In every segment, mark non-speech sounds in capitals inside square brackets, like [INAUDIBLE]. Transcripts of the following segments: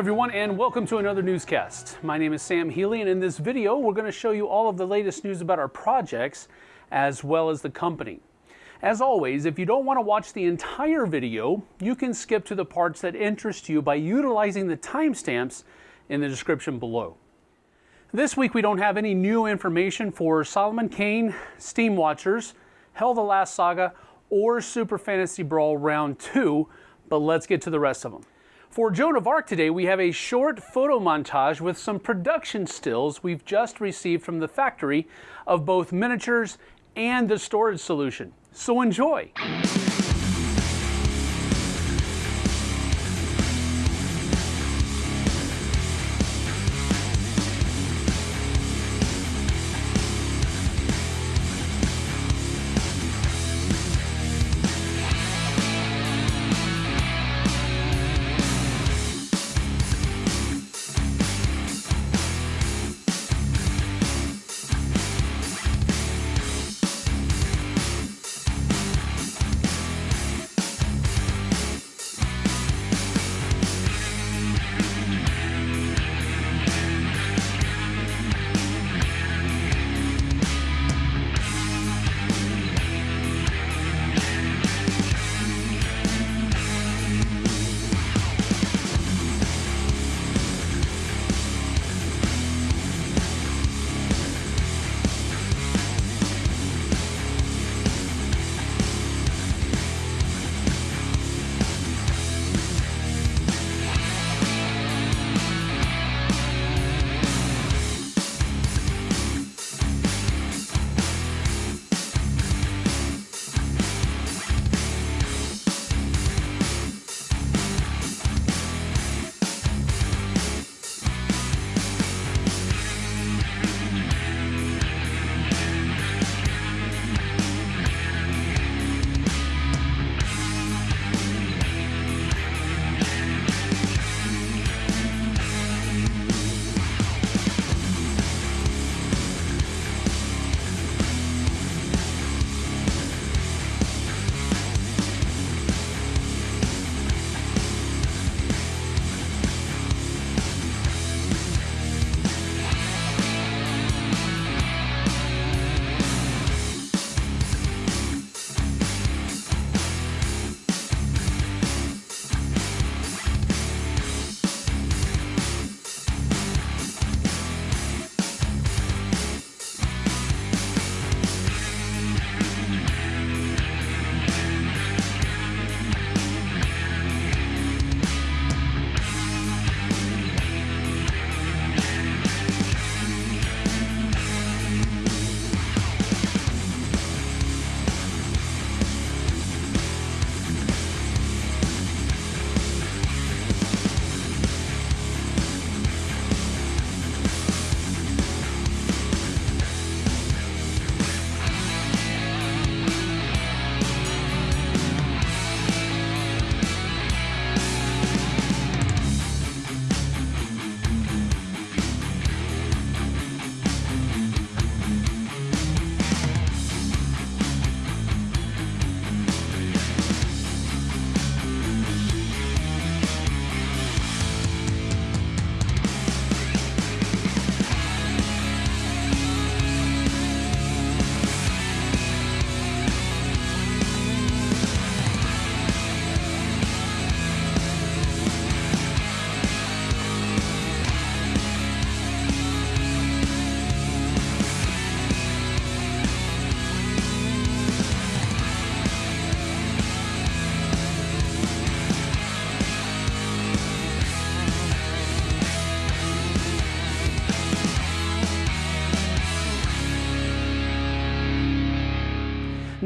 everyone and welcome to another newscast. My name is Sam Healy and in this video we're going to show you all of the latest news about our projects as well as the company. As always, if you don't want to watch the entire video, you can skip to the parts that interest you by utilizing the timestamps in the description below. This week we don't have any new information for Solomon Kane, Steam Watchers, HEL the Last Saga, or Super Fantasy Brawl Round 2, but let's get to the rest of them. For Joan of Arc today, we have a short photo montage with some production stills we've just received from the factory of both miniatures and the storage solution. So enjoy!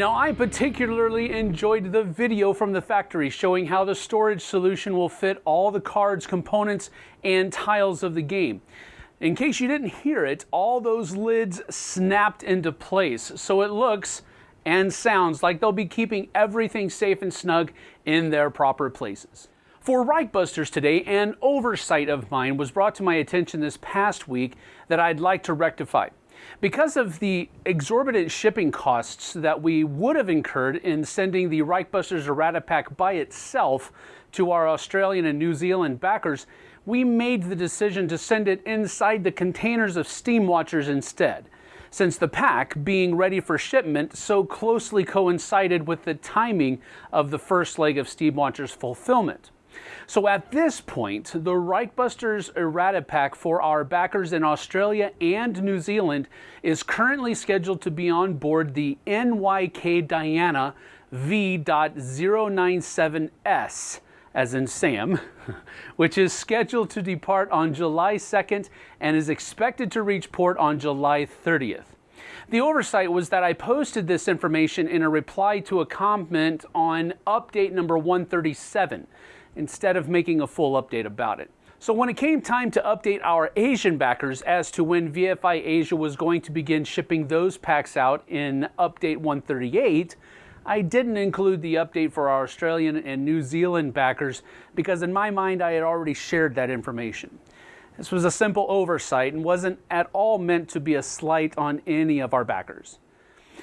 Now I particularly enjoyed the video from the factory showing how the storage solution will fit all the cards, components, and tiles of the game. In case you didn't hear it, all those lids snapped into place, so it looks and sounds like they'll be keeping everything safe and snug in their proper places. For Reichbusters today, an oversight of mine was brought to my attention this past week that I'd like to rectify. Because of the exorbitant shipping costs that we would have incurred in sending the Reichbusters errata pack by itself to our Australian and New Zealand backers, we made the decision to send it inside the containers of Steamwatchers instead, since the pack, being ready for shipment, so closely coincided with the timing of the first leg of Steamwatchers fulfillment. So at this point, the Reichbusters errata pack for our backers in Australia and New Zealand is currently scheduled to be on board the NYK Diana V.097S as in Sam, [LAUGHS] which is scheduled to depart on July 2nd and is expected to reach port on July 30th. The oversight was that I posted this information in a reply to a comment on update number 137 instead of making a full update about it. So when it came time to update our Asian backers as to when VFI Asia was going to begin shipping those packs out in update 138, I didn't include the update for our Australian and New Zealand backers because in my mind I had already shared that information. This was a simple oversight and wasn't at all meant to be a slight on any of our backers.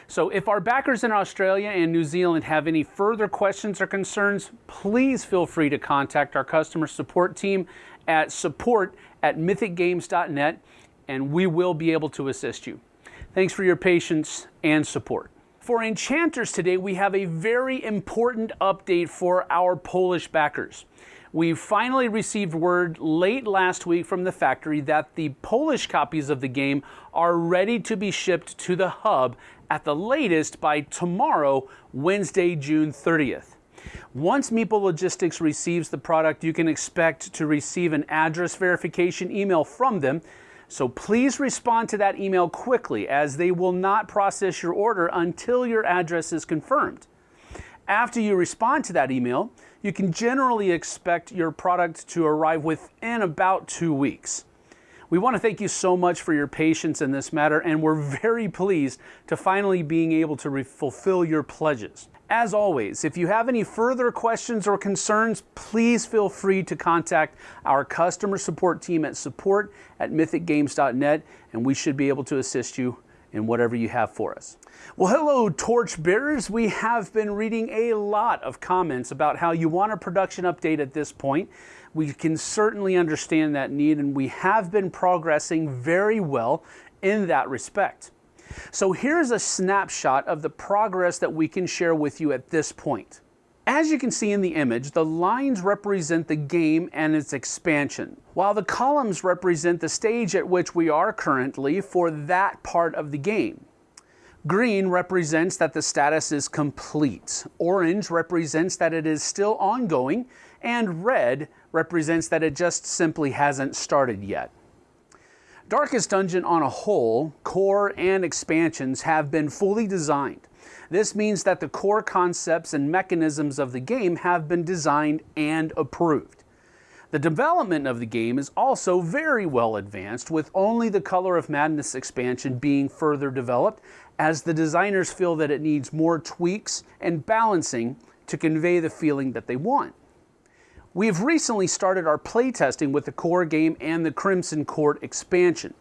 So if our backers in Australia and New Zealand have any further questions or concerns, please feel free to contact our customer support team at support at mythicgames.net and we will be able to assist you. Thanks for your patience and support. For Enchanters today, we have a very important update for our Polish backers. We finally received word late last week from the factory that the Polish copies of the game are ready to be shipped to the hub at the latest by tomorrow, Wednesday, June 30th. Once Meeple Logistics receives the product, you can expect to receive an address verification email from them so please respond to that email quickly as they will not process your order until your address is confirmed. After you respond to that email, you can generally expect your product to arrive within about two weeks. We want to thank you so much for your patience in this matter, and we're very pleased to finally being able to fulfill your pledges. As always, if you have any further questions or concerns, please feel free to contact our customer support team at support at mythicgames.net, and we should be able to assist you in whatever you have for us. Well, hello, torch bearers. We have been reading a lot of comments about how you want a production update at this point. We can certainly understand that need, and we have been progressing very well in that respect. So here's a snapshot of the progress that we can share with you at this point. As you can see in the image, the lines represent the game and its expansion, while the columns represent the stage at which we are currently for that part of the game. Green represents that the status is complete, orange represents that it is still ongoing, and red represents that it just simply hasn't started yet. Darkest Dungeon on a whole, core and expansions have been fully designed. This means that the core concepts and mechanisms of the game have been designed and approved. The development of the game is also very well advanced, with only the Color of Madness expansion being further developed, as the designers feel that it needs more tweaks and balancing to convey the feeling that they want. We have recently started our playtesting with the core game and the Crimson Court expansion.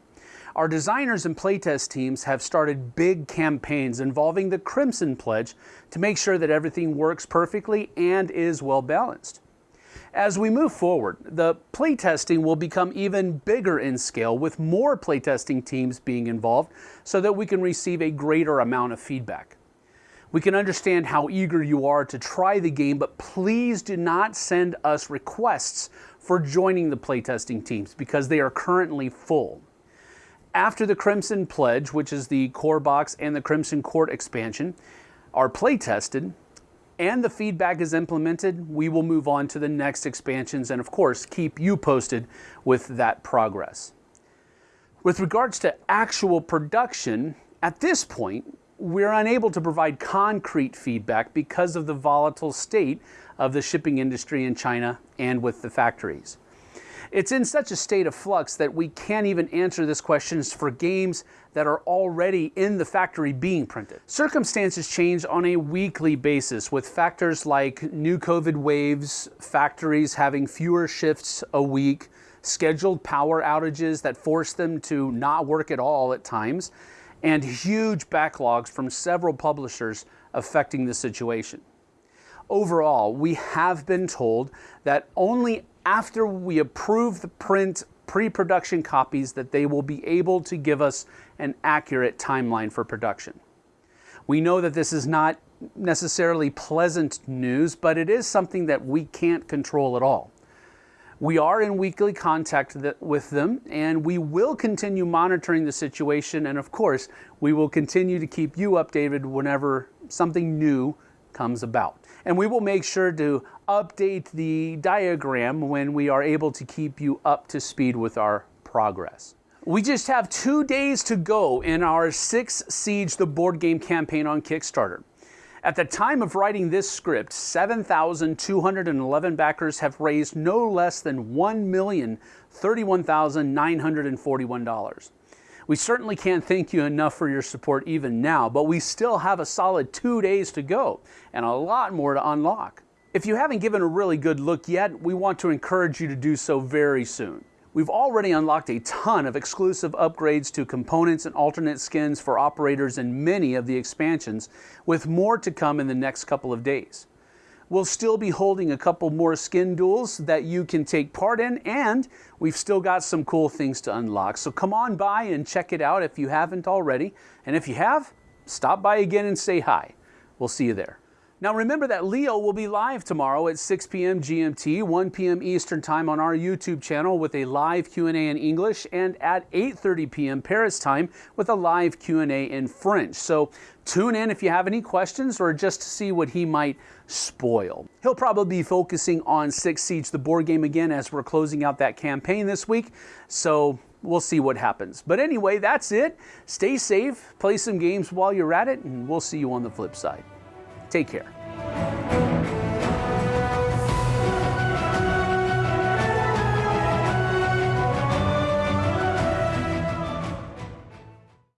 Our designers and playtest teams have started big campaigns involving the Crimson Pledge to make sure that everything works perfectly and is well balanced. As we move forward, the playtesting will become even bigger in scale with more playtesting teams being involved so that we can receive a greater amount of feedback. We can understand how eager you are to try the game, but please do not send us requests for joining the playtesting teams because they are currently full. After the Crimson Pledge, which is the core box and the Crimson Court expansion, are play tested and the feedback is implemented, we will move on to the next expansions and of course keep you posted with that progress. With regards to actual production, at this point, we're unable to provide concrete feedback because of the volatile state of the shipping industry in China and with the factories. It's in such a state of flux that we can't even answer this question for games that are already in the factory being printed. Circumstances change on a weekly basis with factors like new COVID waves, factories having fewer shifts a week, scheduled power outages that force them to not work at all at times, and huge backlogs from several publishers affecting the situation. Overall, we have been told that only after we approve the print pre-production copies that they will be able to give us an accurate timeline for production. We know that this is not necessarily pleasant news, but it is something that we can't control at all. We are in weekly contact with them and we will continue monitoring the situation. And of course, we will continue to keep you updated whenever something new comes about. And we will make sure to update the diagram when we are able to keep you up to speed with our progress. We just have two days to go in our Six Siege the board game campaign on Kickstarter. At the time of writing this script, 7,211 backers have raised no less than $1,031,941. We certainly can't thank you enough for your support even now, but we still have a solid two days to go and a lot more to unlock. If you haven't given a really good look yet, we want to encourage you to do so very soon. We've already unlocked a ton of exclusive upgrades to components and alternate skins for operators in many of the expansions, with more to come in the next couple of days. We'll still be holding a couple more skin duels that you can take part in, and we've still got some cool things to unlock. So come on by and check it out if you haven't already. And if you have, stop by again and say hi. We'll see you there. Now remember that Leo will be live tomorrow at 6 p.m. GMT, 1 p.m. Eastern Time on our YouTube channel with a live Q&A in English and at 8:30 p.m. Paris time with a live Q&A in French. So tune in if you have any questions or just to see what he might spoil. He'll probably be focusing on Six Siege the board game again as we're closing out that campaign this week. So we'll see what happens. But anyway, that's it. Stay safe, play some games while you're at it, and we'll see you on the flip side. Take care.